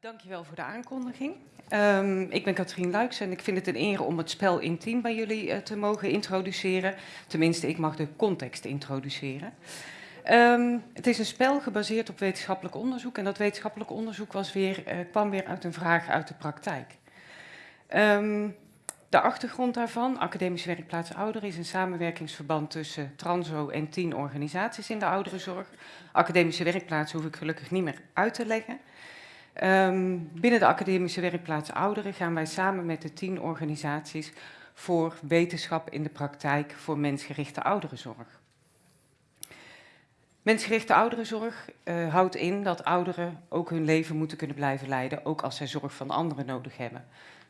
dankjewel voor de aankondiging. Um, ik ben Katrien Luiks en ik vind het een eer om het spel intiem bij jullie uh, te mogen introduceren. Tenminste, ik mag de context introduceren. Um, het is een spel gebaseerd op wetenschappelijk onderzoek en dat wetenschappelijk onderzoek was weer, uh, kwam weer uit een vraag uit de praktijk. Um, de achtergrond daarvan, Academische Werkplaats Ouderen, is een samenwerkingsverband tussen Transo en tien organisaties in de ouderenzorg. Academische Werkplaats hoef ik gelukkig niet meer uit te leggen. Um, binnen de Academische Werkplaats Ouderen gaan wij samen met de tien organisaties voor wetenschap in de praktijk voor mensgerichte ouderenzorg. Mensgerichte ouderenzorg uh, houdt in dat ouderen ook hun leven moeten kunnen blijven leiden, ook als zij zorg van anderen nodig hebben.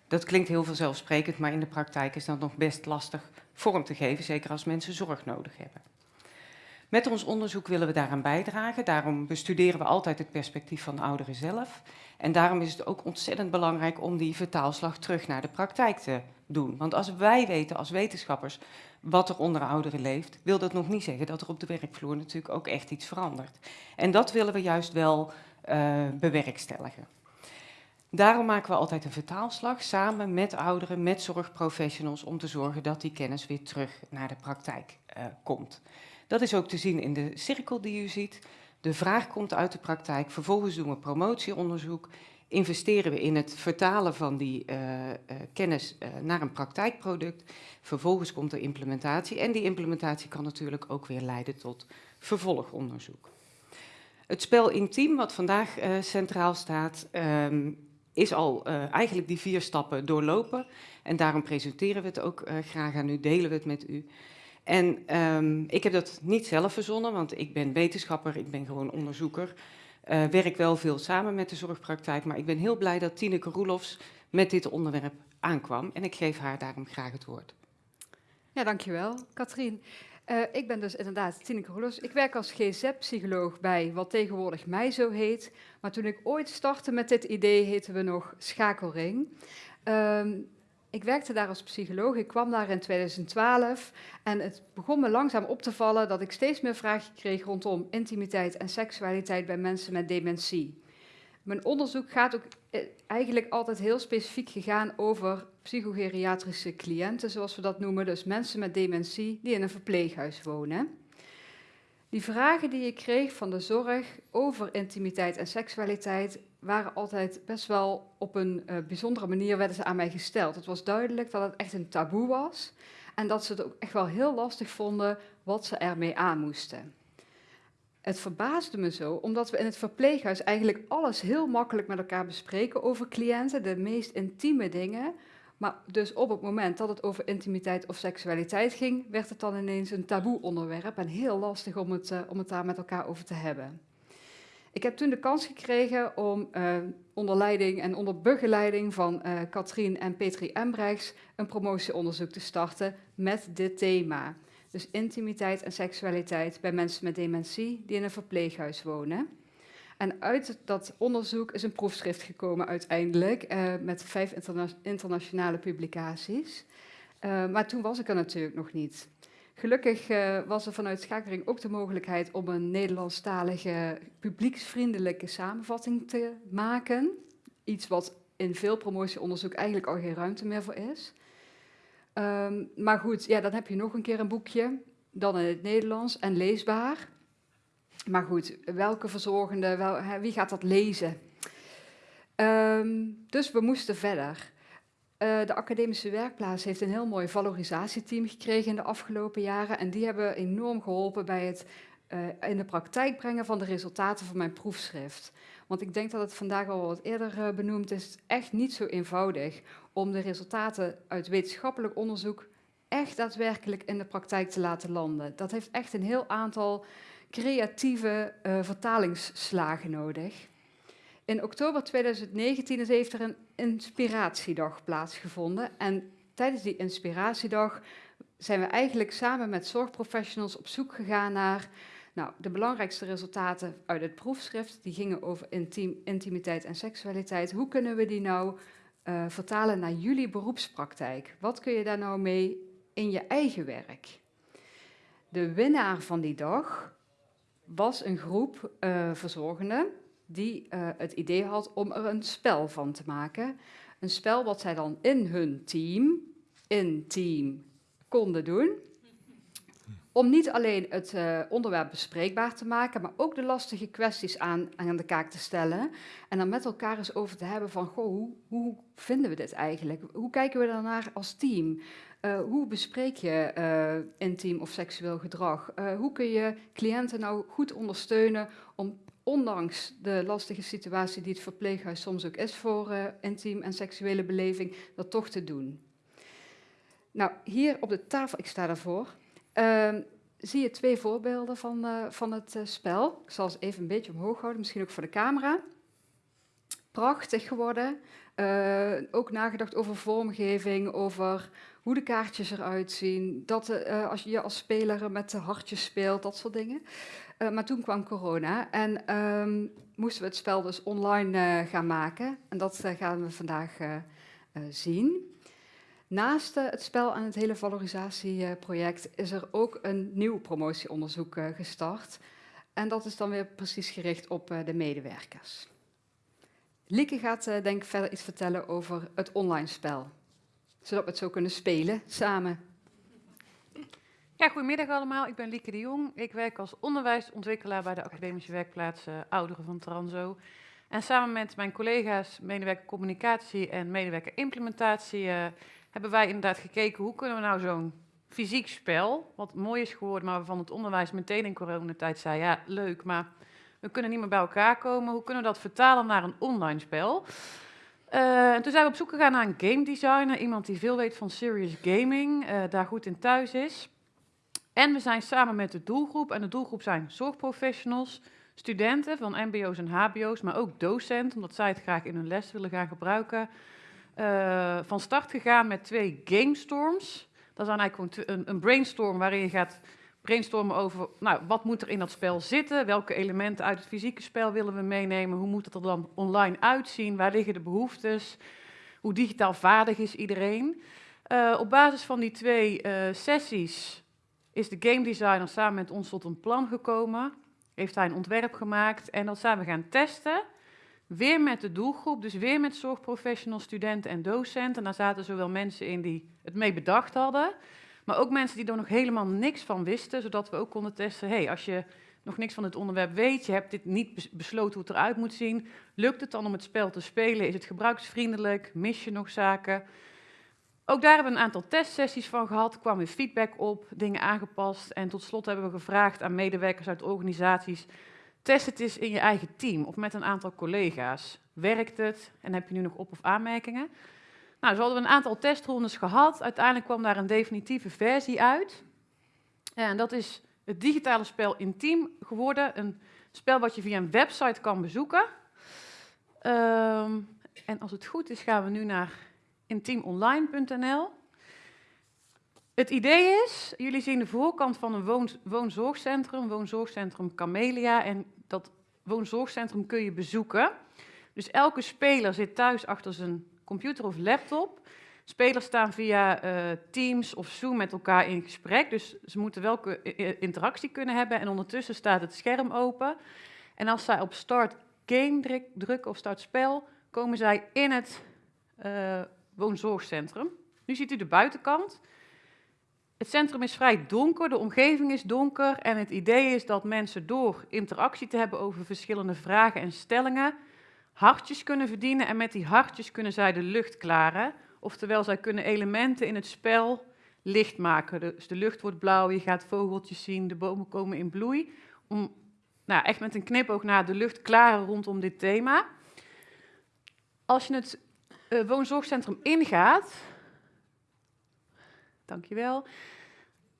Dat klinkt heel vanzelfsprekend, maar in de praktijk is dat nog best lastig vorm te geven, zeker als mensen zorg nodig hebben. Met ons onderzoek willen we daaraan bijdragen. Daarom bestuderen we altijd het perspectief van de ouderen zelf. En daarom is het ook ontzettend belangrijk om die vertaalslag terug naar de praktijk te doen. Want als wij weten als wetenschappers wat er onder ouderen leeft, wil dat nog niet zeggen dat er op de werkvloer natuurlijk ook echt iets verandert. En dat willen we juist wel uh, bewerkstelligen. Daarom maken we altijd een vertaalslag samen met ouderen, met zorgprofessionals, om te zorgen dat die kennis weer terug naar de praktijk komt. Dat is ook te zien in de cirkel die u ziet. De vraag komt uit de praktijk, vervolgens doen we promotieonderzoek, investeren we in het vertalen van die uh, uh, kennis uh, naar een praktijkproduct. Vervolgens komt de implementatie en die implementatie kan natuurlijk ook weer leiden tot vervolgonderzoek. Het spel Intiem, wat vandaag centraal staat, um, is al eigenlijk die vier stappen doorlopen. En daarom presenteren we het ook graag aan u, delen we het met u. En um, ik heb dat niet zelf verzonnen, want ik ben wetenschapper, ik ben gewoon onderzoeker. Uh, werk wel veel samen met de zorgpraktijk, maar ik ben heel blij dat Tineke Roelofs met dit onderwerp aankwam. En ik geef haar daarom graag het woord. Ja, dankjewel, Katrien. Uh, ik ben dus inderdaad Tineke Roelofs. Ik werk als GZ-psycholoog bij wat tegenwoordig mij zo heet. Maar toen ik ooit startte met dit idee, heten we nog Schakelring. Um, ik werkte daar als psycholoog, ik kwam daar in 2012 en het begon me langzaam op te vallen dat ik steeds meer vragen kreeg rondom intimiteit en seksualiteit bij mensen met dementie. Mijn onderzoek gaat ook eh, eigenlijk altijd heel specifiek gegaan over psychogeriatrische cliënten, zoals we dat noemen, dus mensen met dementie die in een verpleeghuis wonen. Die vragen die ik kreeg van de zorg over intimiteit en seksualiteit waren altijd best wel op een uh, bijzondere manier werden ze aan mij gesteld. Het was duidelijk dat het echt een taboe was en dat ze het ook echt wel heel lastig vonden wat ze ermee aan moesten. Het verbaasde me zo, omdat we in het verpleeghuis eigenlijk alles heel makkelijk met elkaar bespreken over cliënten, de meest intieme dingen. Maar dus op het moment dat het over intimiteit of seksualiteit ging, werd het dan ineens een taboe onderwerp en heel lastig om het, uh, om het daar met elkaar over te hebben. Ik heb toen de kans gekregen om uh, onder leiding en onder begeleiding van uh, Katrien en Petri Embrechts een promotieonderzoek te starten met dit thema. Dus intimiteit en seksualiteit bij mensen met dementie die in een verpleeghuis wonen. En uit dat onderzoek is een proefschrift gekomen uiteindelijk uh, met vijf interna internationale publicaties. maar toen was ik er natuurlijk nog niet. Gelukkig uh, was er vanuit Schakering ook de mogelijkheid om een Nederlandstalige publieksvriendelijke samenvatting te maken. Iets wat in veel promotieonderzoek eigenlijk al geen ruimte meer voor is. Um, maar goed, ja, dan heb je nog een keer een boekje, dan in het Nederlands en leesbaar. Maar goed, welke verzorgende, wie gaat dat lezen? Um, dus we moesten verder. Uh, de academische werkplaats heeft een heel mooi valorisatieteam gekregen in de afgelopen jaren. En die hebben enorm geholpen bij het uh, in de praktijk brengen van de resultaten van mijn proefschrift. Want ik denk dat het vandaag al wat eerder uh, benoemd is, echt niet zo eenvoudig om de resultaten uit wetenschappelijk onderzoek echt daadwerkelijk in de praktijk te laten landen. Dat heeft echt een heel aantal creatieve vertalingsslagen nodig. In oktober 2019 heeft er een inspiratiedag plaatsgevonden. En tijdens die inspiratiedag zijn we eigenlijk samen met zorgprofessionals op zoek gegaan naar nou, de belangrijkste resultaten uit het proefschrift. Die gingen over intiem, intimiteit en seksualiteit. Hoe kunnen we die nou uh, vertalen naar jullie beroepspraktijk? Wat kun je daar nou mee in je eigen werk? De winnaar van die dag was een groep uh, verzorgenden die eh, het idee had om er een spel van te maken. Een spel wat zij dan in hun team, in team, konden doen. Om niet alleen het uh, onderwerp bespreekbaar te maken, maar ook de lastige kwesties aan, aan de kaak te stellen. En dan met elkaar eens over te hebben van, goh, hoe, hoe vinden we dit eigenlijk? Hoe kijken we daarnaar als team? Uh, hoe bespreek je uh, intiem of seksueel gedrag? hoe kun je cliënten nou goed ondersteunen om ondanks de lastige situatie die het verpleeghuis soms ook is voor intiem en seksuele beleving, dat toch te doen? Nou, hier op de tafel, ik sta daarvoor, uh, zie je twee voorbeelden van, uh, van het uh, spel. Ik zal ze even een beetje omhoog houden, misschien ook voor de camera. Prachtig geworden. Uh, ook nagedacht over vormgeving, over hoe de kaartjes eruit zien. Dat als je als speler met de hartjes speelt, dat soort dingen. maar toen kwam corona en um, moesten we het spel dus online gaan maken. En dat gaan we vandaag zien. Naast het spel en het hele valorisatieproject is er ook een nieuw promotieonderzoek gestart. En dat is dan weer precies gericht op de medewerkers. Lieke gaat denk ik verder iets vertellen over het online spel. Zodat we het zo kunnen spelen samen. Ja, goedemiddag allemaal. Ik ben Lieke de Jong. Ik werk als onderwijsontwikkelaar bij de academische werkplaats Ouderen van Transo. En samen met mijn collega's medewerker communicatie en medewerker implementatie hebben wij inderdaad gekeken hoe kunnen we nou zo'n fysiek spel, wat mooi is geworden, maar waarvan het onderwijs meteen in coronatijd zei, ja, leuk, maar we kunnen niet meer bij elkaar komen. Hoe kunnen we dat vertalen naar een online spel? Uh, en toen zijn we op zoek gegaan naar een game designer, iemand die veel weet van serious gaming, uh, daar goed in thuis is. En we zijn samen met de doelgroep, en de doelgroep zijn zorgprofessionals, studenten van mbo's en hbo's, maar ook docenten, omdat zij het graag in hun les willen gaan gebruiken, uh, van start gegaan met twee gamestorms. Dat is eigenlijk een, een, brainstorm waarin je gaat brainstormen over nou, wat moet er in dat spel zitten, welke elementen uit het fysieke spel willen we meenemen, hoe moet het er dan online uitzien, waar liggen de behoeftes, hoe digitaal vaardig is iedereen. Uh, op basis van die twee uh, sessies is de game designer samen met ons tot een plan gekomen, heeft hij een ontwerp gemaakt en dat zijn we gaan testen. Weer met de doelgroep, dus weer met zorgprofessionals, studenten en docenten. En daar zaten zowel mensen in die het mee bedacht hadden, maar ook mensen die er nog helemaal niks van wisten, zodat we ook konden testen, hey, als je nog niks van het onderwerp weet, je hebt dit niet besloten hoe het eruit moet zien, lukt het dan om het spel te spelen? Is het gebruiksvriendelijk? Mis je nog zaken? Ook daar hebben we een aantal testsessies van gehad, kwam weer feedback op, dingen aangepast en tot slot hebben we gevraagd aan medewerkers uit organisaties Test het eens in je eigen team of met een aantal collega's. Werkt het en heb je nu nog op- of aanmerkingen? Nou, zo hadden we een aantal testrondes gehad. Uiteindelijk kwam daar een definitieve versie uit. En dat is het digitale spel Intiem geworden. Een spel wat je via een website kan bezoeken. Um, en als het goed is, gaan we nu naar intiemonline.nl. Het idee is, jullie zien de voorkant van een woon, woonzorgcentrum, woonzorgcentrum Camelia. En dat woonzorgcentrum kun je bezoeken. Dus elke speler zit thuis achter zijn computer of laptop. Spelers staan via uh, Teams of Zoom met elkaar in gesprek. Dus ze moeten welke interactie kunnen hebben. En ondertussen staat het scherm open. En als zij op Start Game drukken of Start Spel, komen zij in het uh, woonzorgcentrum. Nu ziet u de buitenkant. Het centrum is vrij donker, de omgeving is donker en het idee is dat mensen door interactie te hebben over verschillende vragen en stellingen hartjes kunnen verdienen en met die hartjes kunnen zij de lucht klaren. Oftewel, zij kunnen elementen in het spel licht maken. Dus de lucht wordt blauw, je gaat vogeltjes zien, de bomen komen in bloei. Om nou, echt met een knipoog naar de lucht klaren rondom dit thema. Als je het uh, woonzorgcentrum ingaat, Dankjewel.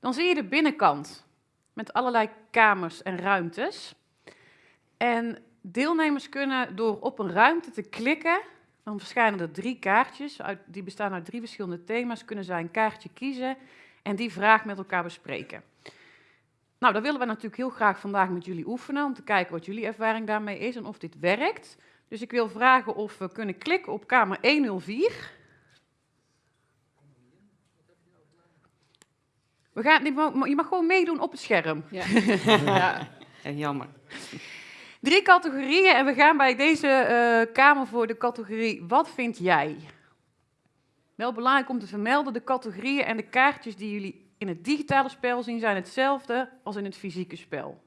Dan zie je de binnenkant met allerlei kamers en ruimtes. En deelnemers kunnen door op een ruimte te klikken, dan verschijnen er drie kaartjes, uit, die bestaan uit drie verschillende thema's, kunnen zij een kaartje kiezen en die vraag met elkaar bespreken. Nou, dat willen we natuurlijk heel graag vandaag met jullie oefenen, om te kijken wat jullie ervaring daarmee is en of dit werkt. Dus ik wil vragen of we kunnen klikken op kamer 104. We gaan, je mag gewoon meedoen op het scherm. Ja, ja. jammer. Drie categorieën en we gaan bij deze eh, Kamer voor de categorie Wat vind jij? Wel belangrijk om te vermelden, de categorieën en de kaartjes die jullie in het digitale spel zien zijn hetzelfde als in het fysieke spel.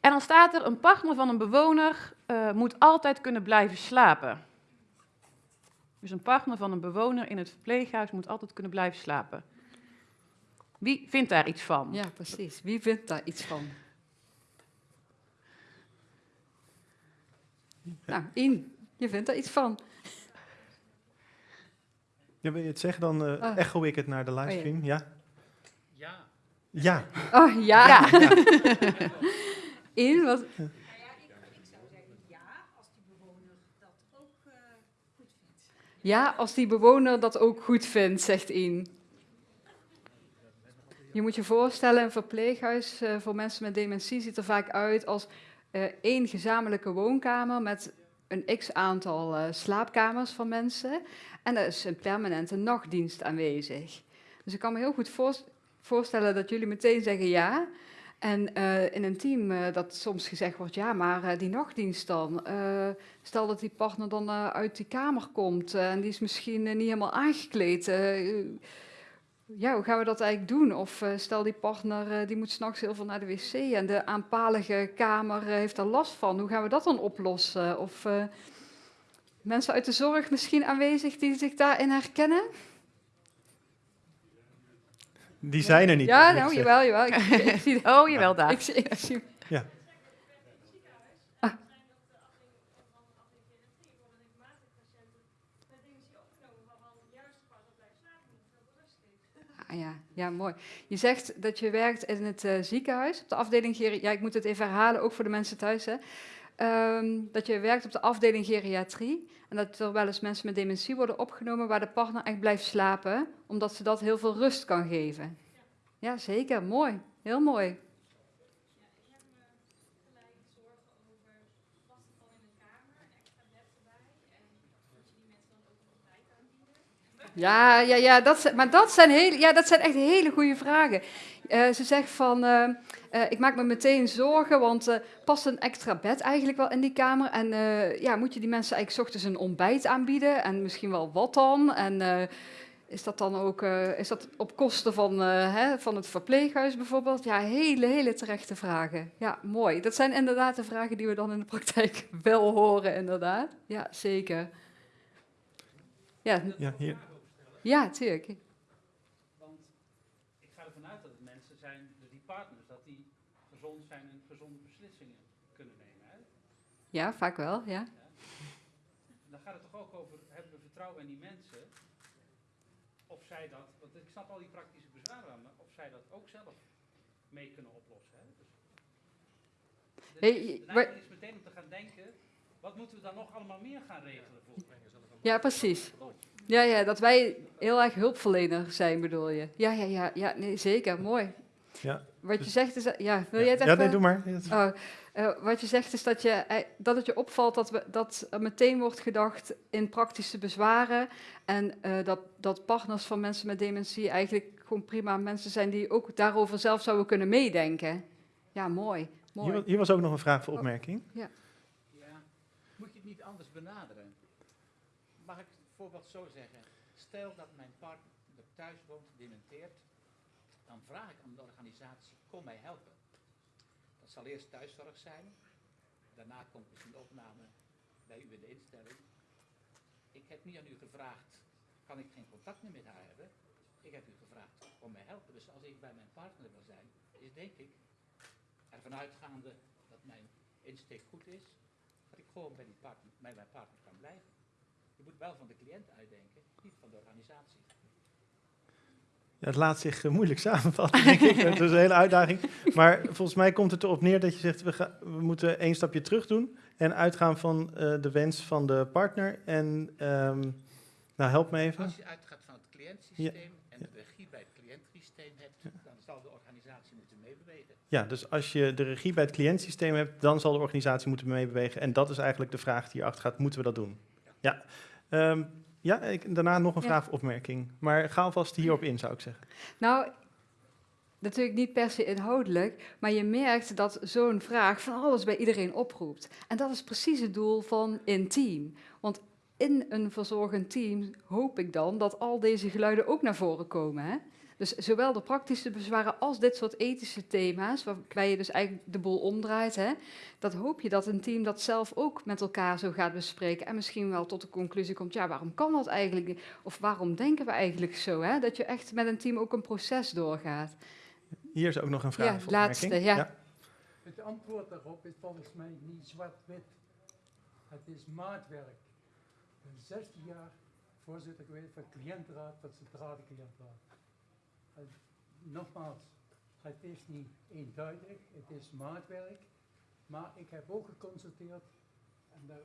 En dan staat er, een partner van een bewoner eh, moet altijd kunnen blijven slapen. Dus een partner van een bewoner in het verpleeghuis moet altijd kunnen blijven slapen. Wie vindt daar iets van? Ja, precies. Wie vindt daar iets van? Nou, In, je vindt daar iets van. Ja, wil je het zeggen, dan eh Oh. echo ik het naar de livestream. ja. Ja, Ja. Oh, ja. Ja. In, wat, Ja, als die bewoner dat ook goed vindt, zegt In. Je moet je voorstellen, een verpleeghuis eh, voor mensen met dementie ziet er vaak uit als één gezamenlijke woonkamer met een x-aantal eh, slaapkamers van mensen. En er is een permanente nachtdienst aanwezig. Dus ik kan me heel goed voors- voorstellen dat jullie meteen zeggen ja. En eh, in een team eh, dat soms gezegd wordt, ja, maar eh, die nachtdienst dan. eh, stel dat die partner dan eh, uit die kamer komt eh, en die is misschien eh, niet helemaal aangekleed. Ja, hoe gaan we dat eigenlijk doen? Of eh, stel die partner eh, die moet s'nachts heel veel naar de wc en de aanpalige kamer eh, heeft er last van. Hoe gaan we dat dan oplossen? Of eh, mensen uit de zorg misschien aanwezig die zich daarin herkennen? Die zijn er niet. ja, nou, jawel, jawel. Ik, ik zie Oh, jawel, daar. ik, zie- ik zie- Ja. Ah, ja, ja, mooi. Je zegt dat je werkt in het eh, ziekenhuis, op de afdeling geriatrie. Ja, ik moet het even herhalen, ook voor de mensen thuis. Hè. Ehm, dat je werkt op de afdeling geriatrie. En dat er wel eens mensen met dementie worden opgenomen waar de partner echt blijft slapen, omdat ze dat heel veel rust kan geven. Ja, zeker. Mooi. Heel mooi. Ja, ja, ja, dat, maar dat zijn, hele, ja, dat zijn echt hele goede vragen. Eh, ze zegt van, eh, eh, ik maak me meteen zorgen, want past een extra bed eigenlijk wel in die kamer? En ja, moet je die mensen eigenlijk ochtends een ontbijt aanbieden? En misschien wel wat dan? En is dat dan ook is dat op kosten van, hè, van het verpleeghuis bijvoorbeeld? Ja, hele, hele terechte vragen. Ja, mooi. Dat zijn inderdaad de vragen die we dan in de praktijk wel horen, inderdaad. Ja, zeker. Ja, Ja, hier. Ja, tuurlijk. want ik ga ervan uit dat het mensen zijn, dus die partners, dat die gezond zijn en gezonde beslissingen kunnen nemen. Hè? Ja, vaak wel, ja. Dan gaat het toch ook over, hebben we vertrouwen in die mensen, of zij dat, want ik snap al die praktische bezwaren aan, maar of zij dat ook zelf mee kunnen oplossen. Hè? Dus, de wa- neiging is meteen om te gaan denken, wat moeten we dan nog allemaal meer gaan regelen voor? Ja, precies. Ja, ja, dat wij heel erg hulpverlener zijn, bedoel je? Ja, ja, ja, ja nee, zeker, mooi. Ja. Wat je Dus- zegt is, ja, wil ja. jij het Ja, even? nee, doe maar. Oh, eh, wat je zegt is dat, je, eh, dat het je opvalt dat, we, dat er meteen wordt gedacht in praktische bezwaren. En eh, dat, dat partners van mensen met dementie eigenlijk gewoon prima mensen zijn die ook daarover zelf zouden kunnen meedenken. Ja, mooi. mooi. Hier was ook nog een vraag voor opmerking. Ja, moet je het niet anders benaderen? Mag ik het voorbeeld zo zeggen? Stel dat mijn partner thuis woont, dementeert, dan vraag ik aan de organisatie, kom mij helpen. Dat zal eerst thuiszorg zijn, daarna komt misschien opname bij u in de instelling. Ik heb niet aan u gevraagd, kan ik geen contact meer met haar hebben? Ik heb u gevraagd, kom mij helpen. Dus als ik bij mijn partner wil zijn, is denk ik, ervan uitgaande dat mijn insteek goed is, dat ik gewoon bij, die partner, bij mijn partner kan blijven. Je moet wel van de cliënt uitdenken, niet van de organisatie. Ja, het laat zich eh, moeilijk samenvatten, denk ik. Het is een hele uitdaging. Maar volgens mij komt het erop neer dat je zegt, we moeten één stapje terug doen en uitgaan van eh, de wens van de partner. En, ehm, nou, help me even. Als je uitgaat van het cliëntsysteem en de regie bij het cliëntsysteem hebt, dan zal de organisatie moeten meebewegen. Ja, dus als je de regie bij het cliëntsysteem hebt, dan zal de organisatie moeten meebewegen. En dat is eigenlijk de vraag die hierachter gaat, moeten we dat doen? Ja, Ehm, ja ik, daarna nog een Ja. vraag of opmerking. Maar ga alvast hierop in, zou ik zeggen. Nou, natuurlijk niet per se inhoudelijk, maar je merkt dat zo'n vraag van alles bij iedereen oproept. En dat is precies het doel van intiem. Want in een verzorgend team hoop ik dan dat al deze geluiden ook naar voren komen. Hè? Dus zowel de praktische bezwaren als dit soort ethische thema's, waarbij je dus eigenlijk de boel omdraait, hè, dat hoop je dat een team dat zelf ook met elkaar zo gaat bespreken en misschien wel tot de conclusie komt, ja, waarom kan dat eigenlijk niet? Of waarom denken we eigenlijk zo? Hè? Dat je echt met een team ook een proces doorgaat. Hier is ook nog een vraag. Ja, of laatste, opmerking. ja. Het antwoord daarop is volgens mij niet zwart-wit. Het is maatwerk. Ik ben 16 jaar voorzitter geweest van cliëntenraad, van centrale cliëntenraad. En nogmaals, het is niet eenduidig, het is maatwerk. Maar ik heb ook geconstateerd, en daar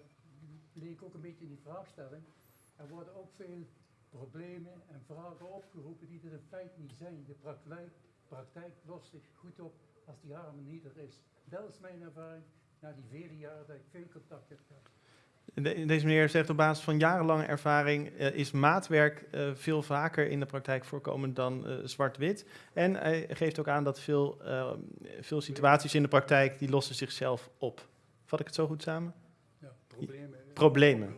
bleek ook een beetje in die vraagstelling, er worden ook veel problemen en vragen opgeroepen die er in feite niet zijn. De praktijk, praktijk lost zich goed op als die harmonie er is. Dat is mijn ervaring na die vele jaren dat ik veel contact heb gehad. De- deze meneer zegt op basis van jarenlange ervaring eh, is maatwerk eh, veel vaker in de praktijk voorkomend dan eh, zwart-wit. En hij geeft ook aan dat veel, veel situaties in de praktijk die lossen zichzelf op. Vat ik het zo goed samen? Ja, problemen. Problemen.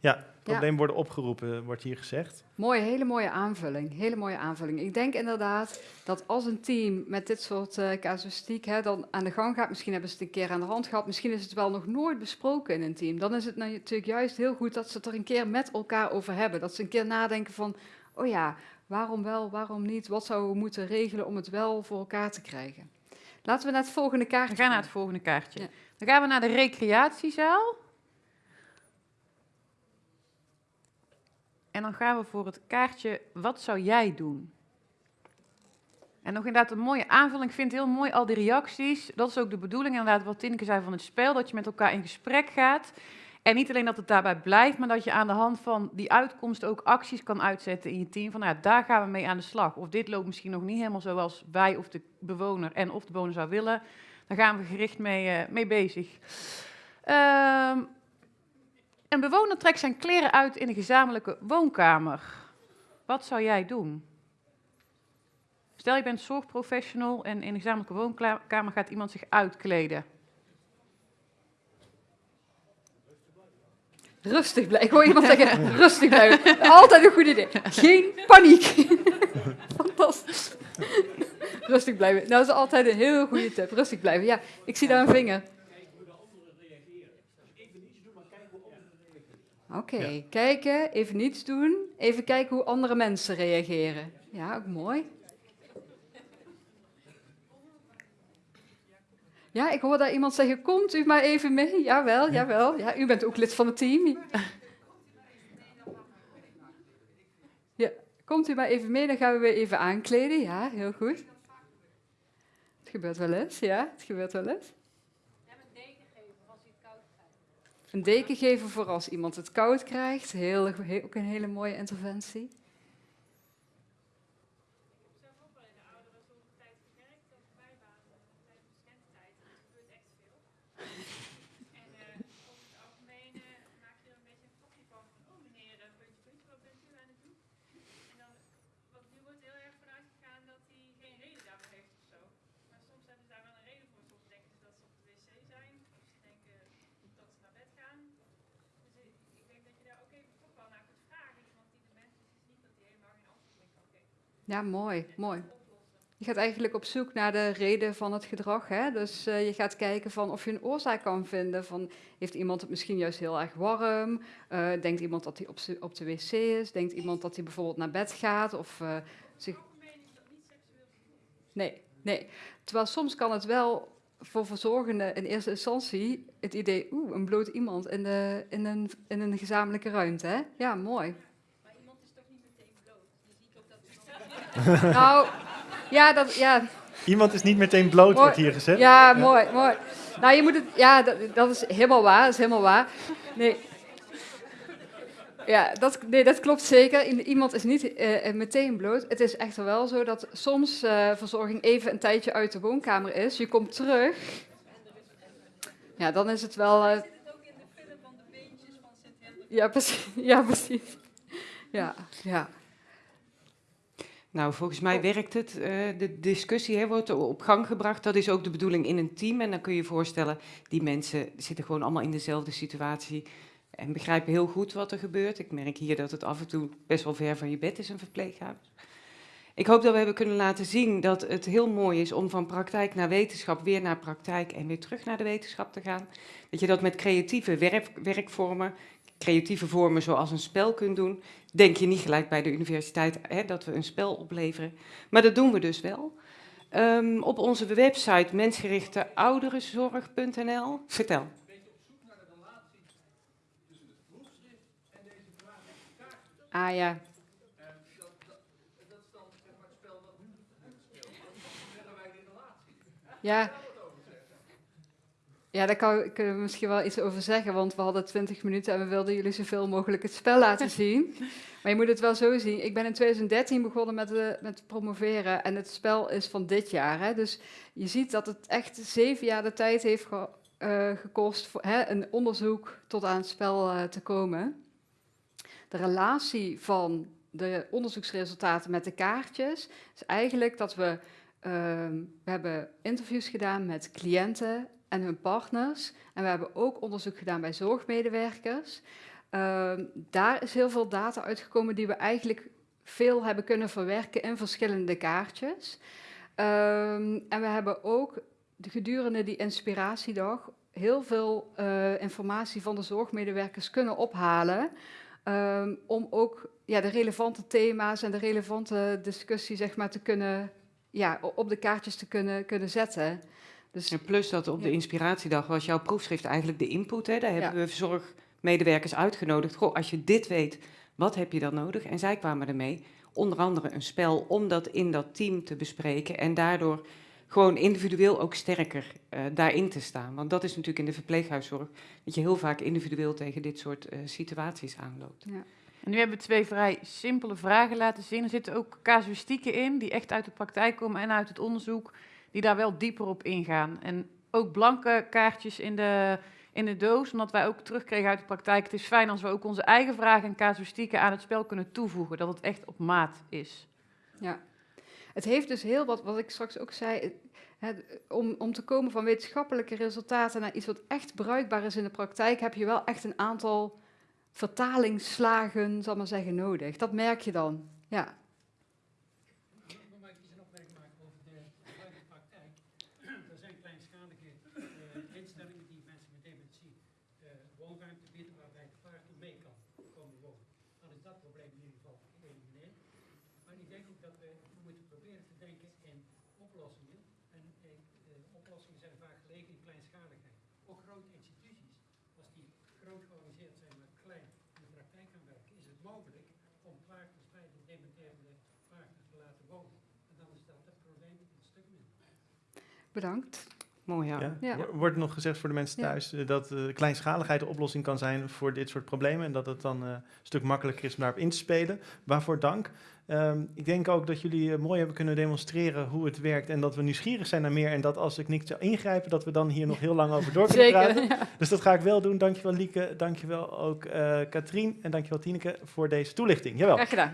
Opgeroepen. Problemen worden opgeroepen, wordt hier gezegd. Mooie, hele mooie aanvulling. Hele mooie aanvulling. Ik denk inderdaad dat als een team met dit soort eh, casuïstiek hè, dan aan de gang gaat, misschien hebben ze het een keer aan de hand gehad, misschien is het wel nog nooit besproken in een team. Dan is het natuurlijk juist heel goed dat ze het er een keer met elkaar over hebben. Dat ze een keer nadenken van, oh ja, waarom wel, waarom niet? Wat zouden we moeten regelen om het wel voor elkaar te krijgen? Laten we naar het volgende We kaartje gaan naar gaan. het volgende kaartje. Ja. Dan gaan we naar de recreatiezaal. En dan gaan we voor het kaartje Wat zou jij doen? En nog inderdaad een mooie aanvulling. Ik vind heel mooi, al die reacties. Dat is ook de bedoeling inderdaad, wat Tineke zei van het spel. Dat je met elkaar in gesprek gaat. En niet alleen dat het daarbij blijft, maar dat je aan de hand van die uitkomst ook acties kan uitzetten in je team. Van nou ja, daar gaan we mee aan de slag. Of dit loopt misschien nog niet helemaal zoals wij of de bewoner en of de bewoner zou willen. Daar gaan we gericht mee, eh, mee bezig. Ehm, een bewoner trekt zijn kleren uit in een gezamenlijke woonkamer. Wat zou jij doen? Stel je bent zorgprofessional en in een gezamenlijke woonkamer gaat iemand zich uitkleden. Rustig blijven. Ik hoor iemand zeggen, rustig blijven. Altijd een goed idee. Geen paniek. Fantastisch. Rustig blijven. Nou, dat is altijd een heel goede tip. Rustig blijven. Ja, ik zie daar een vinger. Oké, kijken, even niets doen. Even kijken hoe andere mensen reageren. Ja, ook mooi. Ja, ik hoor daar iemand zeggen, komt u maar even mee. Jawel, jawel. Ja, u bent ook lid van het team. Ja, komt u maar even mee, dan gaan we weer even aankleden. Ja, heel goed. Het gebeurt wel eens, ja, het gebeurt wel eens. Een deken geven voor als iemand het koud krijgt. Heel, ook een hele mooie interventie. Ja, mooi, mooi. Je gaat eigenlijk op zoek naar de reden van het gedrag. Hè? Dus eh, je gaat kijken van of je een oorzaak kan vinden. Van, heeft iemand het misschien juist heel erg warm? Eh, denkt iemand dat hij op, op de wc is? Denkt iemand dat hij bijvoorbeeld naar bed gaat? Of, eh, zich... Nee, nee. Terwijl soms kan het wel voor verzorgenden in eerste instantie het idee... oeh, een bloot iemand in, de, in, een, in een gezamenlijke ruimte. Hè? Ja, mooi. Nou, ja, dat, ja, Iemand is niet meteen bloot, wordt hier gezegd. ja, mooi, mooi. Nou, je moet het, ja, dat, dat is helemaal waar, dat is helemaal waar. Nee. Ja, dat, nee, dat klopt zeker. Iemand is niet eh, meteen bloot. Het is echter wel zo dat soms eh, verzorging even een tijdje uit de woonkamer is. Je komt terug. Ja, dan is het wel. eh, Ja, precies. Ja, precies. Ja, ja. Nou, volgens mij werkt het. Eh, de discussie hè, wordt op gang gebracht. Dat is ook de bedoeling in een team. En dan kun je je voorstellen, die mensen zitten gewoon allemaal in dezelfde situatie. En begrijpen heel goed wat er gebeurt. Ik merk hier dat het af en toe best wel ver van je bed is, een verpleeghuis. Ik hoop dat we hebben kunnen laten zien dat het heel mooi is om van praktijk naar wetenschap, weer naar praktijk en weer terug naar de wetenschap te gaan. Dat je dat met creatieve werk, werkvormen, creatieve vormen zoals een spel kunt doen. Denk je niet gelijk bij de universiteit hè, dat we een spel opleveren, maar dat doen we dus wel. Ehm, op onze website mensgerichteouderenzorg.nl. Vertel. Ah ja. Ja. Ja, daar kan, kunnen we misschien wel iets over zeggen, want we hadden 20 minuten en we wilden jullie zoveel mogelijk het spel laten zien. Maar je moet het wel zo zien. Ik ben in 2013 begonnen met, de, met promoveren en het spel is van dit jaar. Hè? Dus je ziet dat het echt zeven jaar de tijd heeft ge, uh, gekost voor hè, een onderzoek tot aan het spel te komen. De relatie van de onderzoeksresultaten met de kaartjes is eigenlijk dat we Ehm, we hebben interviews gedaan met cliënten en hun partners. En we hebben ook onderzoek gedaan bij zorgmedewerkers. Ehm, daar is heel veel data uitgekomen die we eigenlijk veel hebben kunnen verwerken in verschillende kaartjes. Ehm, en we hebben ook gedurende die inspiratiedag heel veel uh, informatie van de zorgmedewerkers kunnen ophalen. om ook ja, de relevante thema's en de relevante discussie zeg maar, te kunnen ja, op de kaartjes te kunnen, kunnen zetten. Dus, en plus dat op de inspiratiedag was jouw proefschrift eigenlijk de input. Hè? Daar hebben we zorgmedewerkers uitgenodigd. Goh, als je dit weet, wat heb je dan nodig? En zij kwamen ermee, onder andere een spel, om dat in dat team te bespreken. En daardoor gewoon individueel ook sterker uh, daarin te staan. Want dat is natuurlijk in de verpleeghuiszorg, dat je heel vaak individueel tegen dit soort uh, situaties aanloopt. Ja. En nu hebben we twee vrij simpele vragen laten zien. Er zitten ook casuïstieken in, die echt uit de praktijk komen en uit het onderzoek, die daar wel dieper op ingaan. En ook blanke kaartjes in de, in de doos, omdat wij ook terugkregen uit de praktijk. Het is fijn als we ook onze eigen vragen en casuïstieken aan het spel kunnen toevoegen, dat het echt op maat is. Ja, het heeft dus heel wat, wat ik straks ook zei, het, om, om te komen van wetenschappelijke resultaten naar iets wat echt bruikbaar is in de praktijk, heb je wel echt een aantal vertalingsslagen, zal maar zeggen, nodig. Dat merk je dan, ja. Mag ik iets een opmerking maken over de huidige praktijk? Er zijn kleinschalige uh, instellingen die mensen met dementie uh, woonruimte bieden waarbij het paard toe mee kan komen wonen. Dan is dat probleem in ieder geval geëlimineerd. Maar ik denk ook dat we, we moeten proberen te denken in oplossingen. En uh, oplossingen zijn vaak gelegen in kleinschaligheid. Ook grote instituties, als die groot georganiseerd zijn, maar klein in de praktijk gaan werken, is het mogelijk om partners bij de dementerende partners te laten wonen. En dan is dat het probleem een stuk minder. Bedankt. Mooi, ja. Ja? Ja. Wo- Wordt nog gezegd voor de mensen thuis eh, dat eh, kleinschaligheid de oplossing kan zijn voor dit soort problemen en dat het dan eh, een stuk makkelijker is om daarop in te spelen. Waarvoor dank. Ehm, ik denk ook dat jullie mooi hebben kunnen demonstreren hoe het werkt en dat we nieuwsgierig zijn naar meer en dat als ik niet zou ingrijpen, dat we dan hier nog heel lang over door kunnen praten. Ja. Dus dat ga ik wel doen. Dankjewel Lieke, dankjewel ook eh Katrien en dankjewel Tineke voor deze toelichting. Jawel. Graag gedaan.